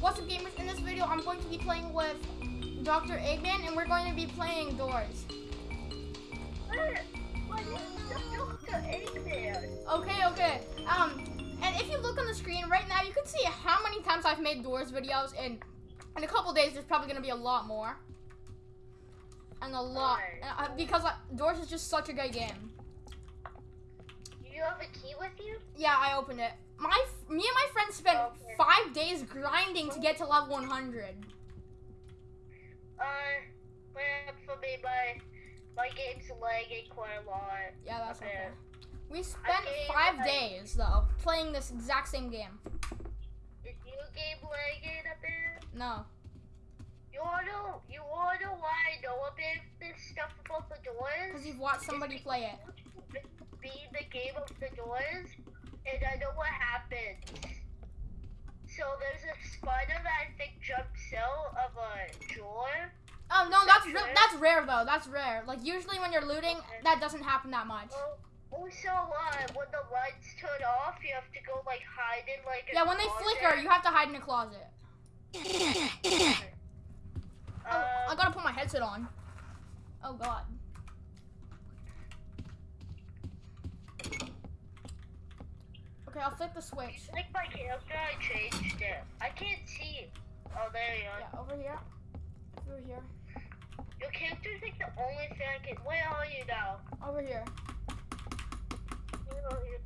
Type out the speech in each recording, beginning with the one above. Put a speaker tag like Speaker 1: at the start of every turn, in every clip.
Speaker 1: What's up, gamers? In this video, I'm going to be playing with Dr. Eggman, and we're going to be playing Doors. What? What is Dr. Eggman? Okay, okay. Um, and if you look on the screen right now, you can see how many times I've made Doors videos, and in a couple days, there's probably gonna be a lot more. And a lot, uh, because uh, Doors is just such a good game.
Speaker 2: You have a key with you?
Speaker 1: Yeah, I opened it. My, me and my friend spent
Speaker 2: Okay.
Speaker 1: five days grinding to get to level 100.
Speaker 2: Uh, well, for me, my my game's lagging quite a lot.
Speaker 1: Yeah, that's
Speaker 2: Okay.
Speaker 1: okay. We spent five
Speaker 2: I-
Speaker 1: days though playing this exact same game.
Speaker 2: Is your game lagging a bit?
Speaker 1: No.
Speaker 2: You wanna you wanna why I know a bit this stuff about the doors?
Speaker 1: Because you've watched somebody play it.
Speaker 2: Be the game of the doors, and I know what happens. So there's a spider that I think jumps out of a door.
Speaker 1: Oh no, that's
Speaker 2: That's rare?
Speaker 1: that's rare though. That's rare. Like usually when you're looting,
Speaker 2: Okay.
Speaker 1: that doesn't happen that much.
Speaker 2: Oh, also, uh, when the lights turn off, you have to go like hide in like a
Speaker 1: Yeah, when they flicker, you have to hide in a closet. Oh, I
Speaker 2: Um,
Speaker 1: gotta put my headset on. Oh god. Okay, I'll flip the switch.
Speaker 2: like my character, I changed it. I can't see. Oh, there you are.
Speaker 1: Yeah, over here. Over here.
Speaker 2: Your character's like the only thing I can. Where are you now?
Speaker 1: Over here.
Speaker 2: Where are you?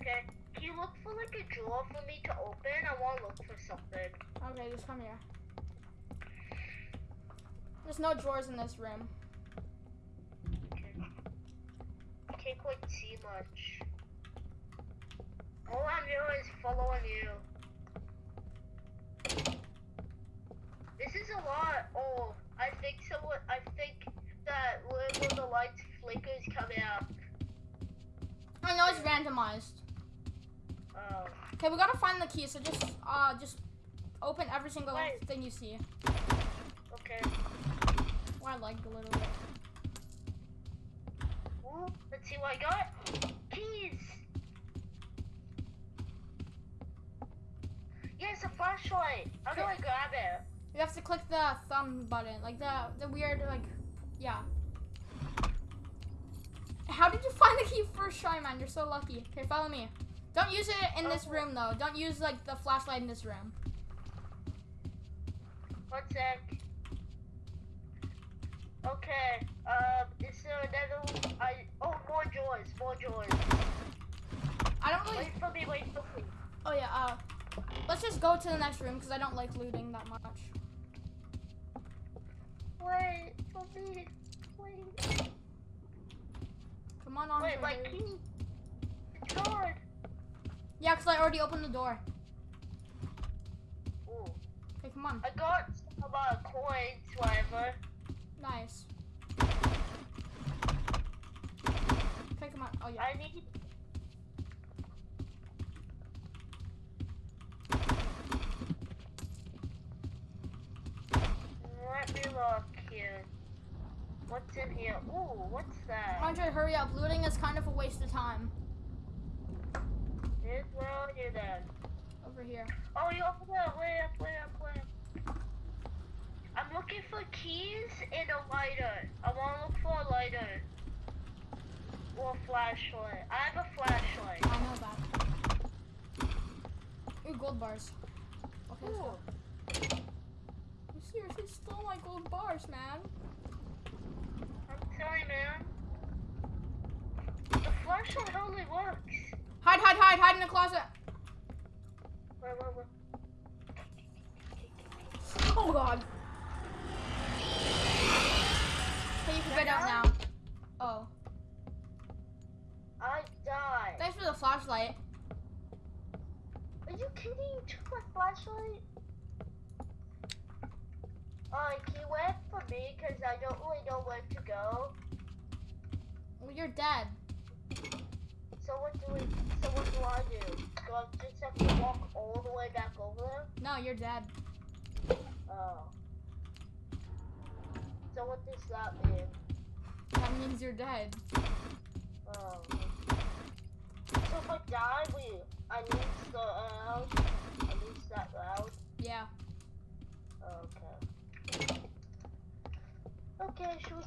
Speaker 2: Okay. Can you look for like a drawer for me to open? I want to look for something.
Speaker 1: Okay, just come here. There's no drawers in this room.
Speaker 2: Okay. I can't quite see much. All I'm doing is following you. This is a lot. Oh, I think someone. I think that when the lights flickers coming out.
Speaker 1: I know it's randomized.
Speaker 2: Oh.
Speaker 1: Okay, we gotta find the key, so just uh just open every single
Speaker 2: Wait.
Speaker 1: thing you see.
Speaker 2: Okay.
Speaker 1: Oh, I like a little bit.
Speaker 2: Ooh, let's see what I got. Keys. Yes, a flashlight. How do I grab it?
Speaker 1: You have to click the thumb button, like the the weird like yeah. How did you find the key first try, man? You're so lucky. Okay, follow me. Don't use it in this room though. Don't use like the flashlight in this room.
Speaker 2: One sec. Okay. Um, is there another? I oh more doors, more doors.
Speaker 1: I don't really.
Speaker 2: Wait for me, wait for me.
Speaker 1: Oh yeah. Uh, let's just go to the next room because I don't like looting that much.
Speaker 2: Wait for me. Wait.
Speaker 1: Come on, on.
Speaker 2: Wait, my key. It's.
Speaker 1: Yeah, because I already opened the door.
Speaker 2: Ooh.
Speaker 1: Okay, come on.
Speaker 2: I got uh, coins, whatever.
Speaker 1: Nice. Okay, come on. Oh yeah.
Speaker 2: I need. Let me look here. What's in here? Ooh, what's that?
Speaker 1: Andre, hurry up. Looting is kind of a waste of time.
Speaker 2: Where are you then?
Speaker 1: Over here.
Speaker 2: Oh, you're up there. Way up, way up, way up. I'm looking for keys and a lighter. I want to look for a lighter. Or a flashlight. I have a flashlight.
Speaker 1: I know that. Ooh, gold bars. Okay.
Speaker 2: Ooh,
Speaker 1: You seriously stole my gold bars, man.
Speaker 2: I'm man. The flashlight only works.
Speaker 1: Hide, hide, hide, hide in the closet.
Speaker 2: Wait, wait, wait.
Speaker 1: Oh god. Okay, you can get out now. Oh.
Speaker 2: I died.
Speaker 1: Thanks for the flashlight.
Speaker 2: Are you kidding? You took my flashlight? Alright, can you wait for me? I don't really know where to go.
Speaker 1: Well, you're dead.
Speaker 2: So what do we, so what do I do? Do I just have to walk all the way back over? There?
Speaker 1: No, you're dead.
Speaker 2: Oh. So what does that mean?
Speaker 1: That means you're dead.
Speaker 2: Oh. So if I die, we, I the, I lose that, uh,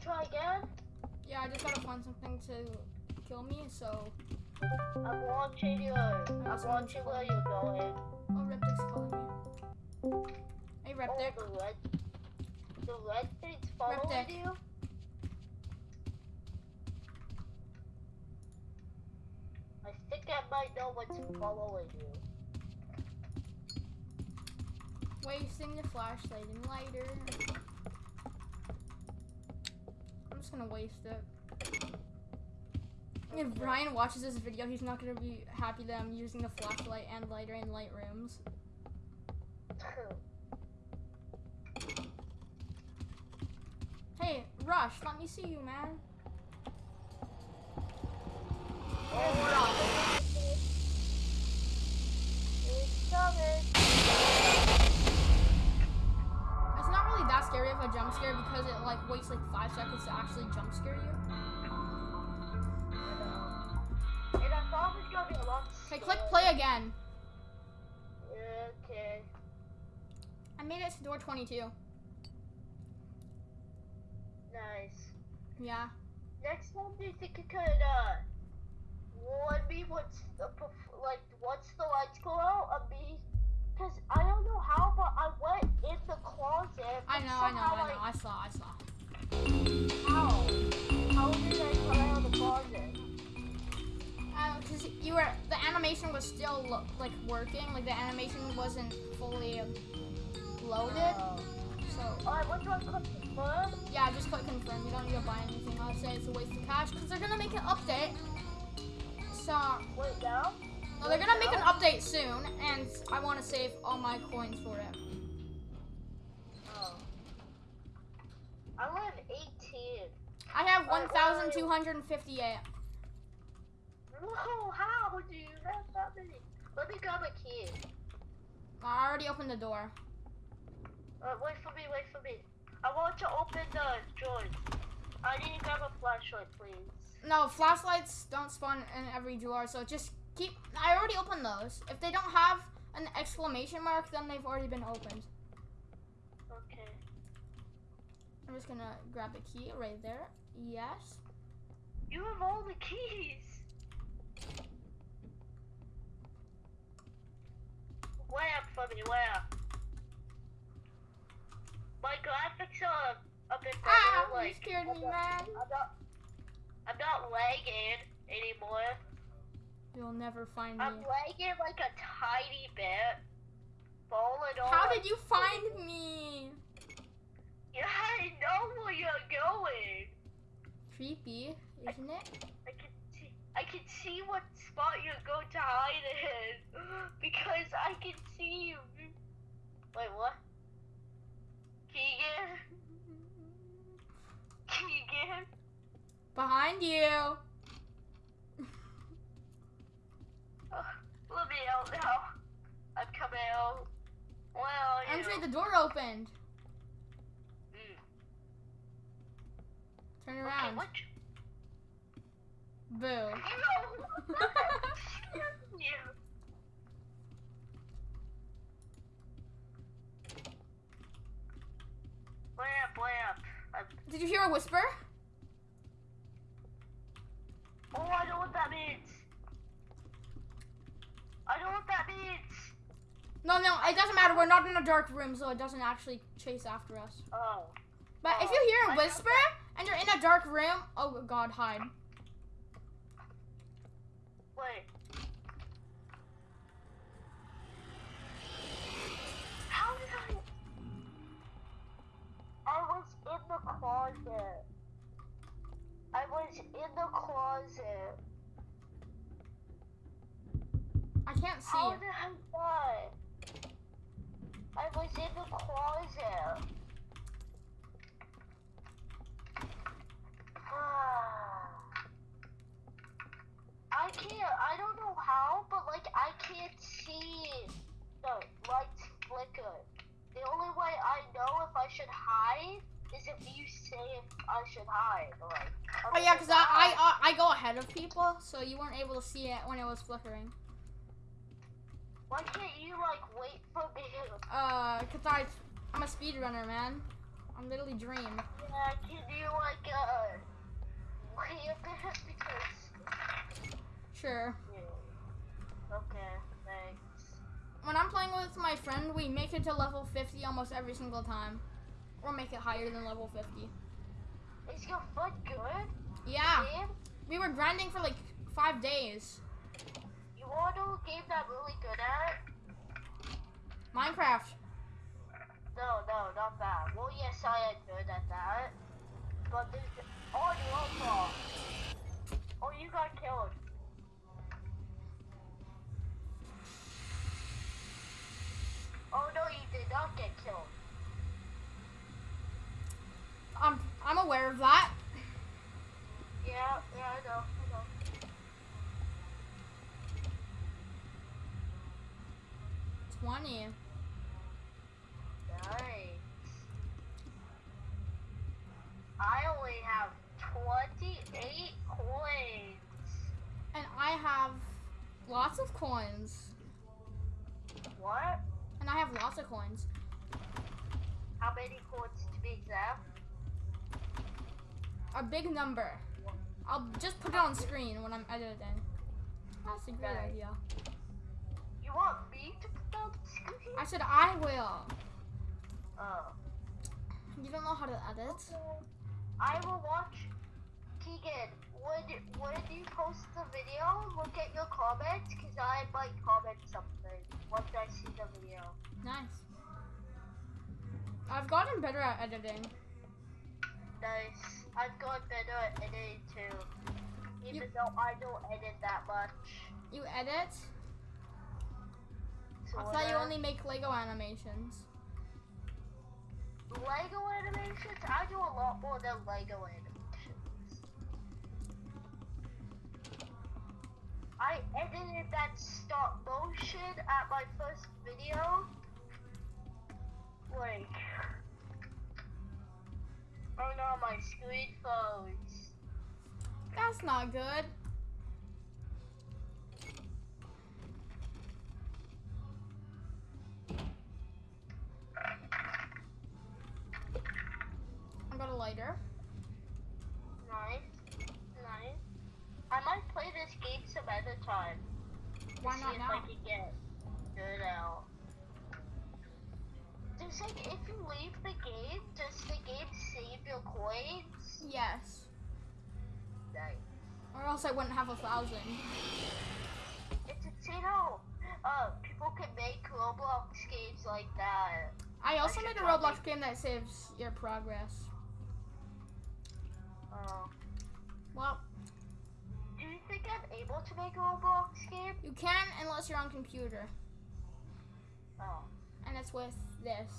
Speaker 2: try again?
Speaker 1: Yeah, I just gotta find something to kill me, so.
Speaker 2: I'm watching you. I'm watching where you're going.
Speaker 1: Oh, Reptic's calling me. Hey,
Speaker 2: Oh,
Speaker 1: Reptic.
Speaker 2: the red, the red thing's following
Speaker 1: Reptic.
Speaker 2: you. I think I might know what's following you.
Speaker 1: Wasting the flashlight and lighter. I'm just gonna waste it. If Brian watches this video, he's not gonna be happy that I'm using the flashlight and lighter in light rooms. Hey, Rush, let me see you, man.
Speaker 2: oh, it's.
Speaker 1: It's not really that scary of a jump scare because it like waits like five seconds to actually jump scare you. Okay, click play again.
Speaker 2: Okay.
Speaker 1: I made it to door 22.
Speaker 2: Nice.
Speaker 1: Yeah.
Speaker 2: Next time, do you think you could uh warn me what's the perf- like once the lights go out of me? Cause I don't know how, but I went in the closet.
Speaker 1: I know, I know, I know. I saw, I saw.
Speaker 2: How? How did I come out of the closet?
Speaker 1: Because you were, the animation was still like working, like the animation wasn't fully um, loaded.
Speaker 2: Oh.
Speaker 1: So
Speaker 2: Alright, what do I confirm?
Speaker 1: yeah, just click confirm. You don't need to buy anything. I'd say it's a waste of cash because they're gonna make an update. So
Speaker 2: Wait now.
Speaker 1: no, they're gonna make an update soon, and I want to save all my coins for it.
Speaker 2: Oh. I live 18.
Speaker 1: I have
Speaker 2: Alright, where are you?
Speaker 1: 1,258.
Speaker 2: Whoa, how do you have that many? Let me grab a key.
Speaker 1: I already opened the door.
Speaker 2: Uh, wait for me, wait for me. I want to open the drawers. I need to grab a flashlight, please.
Speaker 1: No, flashlights don't spawn in every drawer, so just keep. I already opened those. If they don't have an exclamation mark, then they've already been opened.
Speaker 2: Okay.
Speaker 1: I'm just gonna grab the key right there. Yes.
Speaker 2: You have all the keys. Where for me? Where? My graphics are a bit better.
Speaker 1: Ah, you
Speaker 2: like,
Speaker 1: scared
Speaker 2: I'm
Speaker 1: me,
Speaker 2: not-
Speaker 1: man.
Speaker 2: I'm not. I'm not lagging anymore.
Speaker 1: You'll never find me.
Speaker 2: I'm lagging like a tiny bit. Falling over.
Speaker 1: How did you find me?
Speaker 2: Yeah, I know where you're going.
Speaker 1: Creepy, isn't it?
Speaker 2: I can see. I can see what spot you're going to hide in because I can see you. Wait, what? Keegan? Keegan?
Speaker 1: Behind you.
Speaker 2: Uh, let me out now. I'm coming out. Are you?
Speaker 1: Andre, the door opened.
Speaker 2: Mm.
Speaker 1: Turn
Speaker 2: Okay,
Speaker 1: around.
Speaker 2: what?
Speaker 1: Boo.
Speaker 2: No! you. Where up, where up? I'm
Speaker 1: Did you hear a whisper?
Speaker 2: Oh, I know what that means. I know what that means.
Speaker 1: No, no, it doesn't matter. We're not in a dark room, so it doesn't actually chase after us.
Speaker 2: Oh.
Speaker 1: But if
Speaker 2: Oh,
Speaker 1: you hear a whisper and you're in a dark room, oh god, hide. Can't see
Speaker 2: How did I die? I was in the closet. Ah. I can't, I don't know how, but like I can't see the lights flicker. The only way I know if I should hide is if you say if I should hide. Like,
Speaker 1: Oh yeah, cause I, I I I go ahead of people, so you weren't able to see it when it was flickering.
Speaker 2: Why can't you like wait for me?
Speaker 1: Uh, cause I I'm a speedrunner, man. I'm literally dream.
Speaker 2: Yeah, Yeah, can you like uh leave it because
Speaker 1: Sure.
Speaker 2: yeah. Okay, thanks.
Speaker 1: When I'm playing with my friend, we make it to level 50 almost every single time. Or make it higher than level 50.
Speaker 2: Is your foot good?
Speaker 1: Yeah.
Speaker 2: Game?
Speaker 1: We were grinding for like five days.
Speaker 2: Want to know a game that I'm really good at?
Speaker 1: Minecraft.
Speaker 2: No, no, not that. Well, yes, I am good at that. But there's oh, you also. Oh, you got killed. Oh no, you did not get killed.
Speaker 1: I'm I'm aware of that.
Speaker 2: Yeah, yeah, I know, I know.
Speaker 1: Twenty.
Speaker 2: Nice. I only have 28 coins.
Speaker 1: And I have lots of coins.
Speaker 2: What?
Speaker 1: And I have lots of coins.
Speaker 2: How many coins to be exact?
Speaker 1: A big number. I'll just put it on screen when I'm editing. That's a great
Speaker 2: Okay.
Speaker 1: idea.
Speaker 2: You want me to put down the screen?
Speaker 1: I said I will.
Speaker 2: Oh.
Speaker 1: You don't know how to edit?
Speaker 2: I will watch. Keegan, would when you post the video, look at your comments, because I might comment something once I see the video.
Speaker 1: Nice. I've gotten better at editing.
Speaker 2: Nice. I've got better at editing too. Even
Speaker 1: You-
Speaker 2: though I don't edit that much.
Speaker 1: You edit? I thought you only make Lego animations.
Speaker 2: Lego animations? I do a lot more than Lego animations. I edited that stop motion at my first video. Like, oh no, my screen phones.
Speaker 1: That's not good. A lighter.
Speaker 2: Nice, nice. I might play this game some other time.
Speaker 1: Why
Speaker 2: see if
Speaker 1: now?
Speaker 2: I can get good out. Does like if you leave the game, does the game save your coins?
Speaker 1: Yes.
Speaker 2: Nice.
Speaker 1: Or else I wouldn't have a thousand.
Speaker 2: It's insane how uh people can make Roblox games like that.
Speaker 1: I also
Speaker 2: should
Speaker 1: made a Roblox game that saves your progress.
Speaker 2: Uh,
Speaker 1: Well,
Speaker 2: do you think I'm able to make a Roblox game?
Speaker 1: you can unless you're on computer.
Speaker 2: Oh.
Speaker 1: And it's with this.